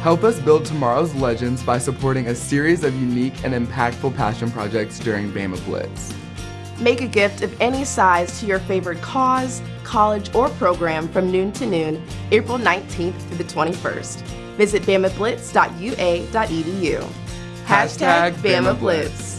Help us build tomorrow's legends by supporting a series of unique and impactful passion projects during Bama Blitz. Make a gift of any size to your favorite cause, college, or program from noon to noon, April 19th through the 21st. Visit bamablitz.ua.edu. Hashtag Bama Blitz.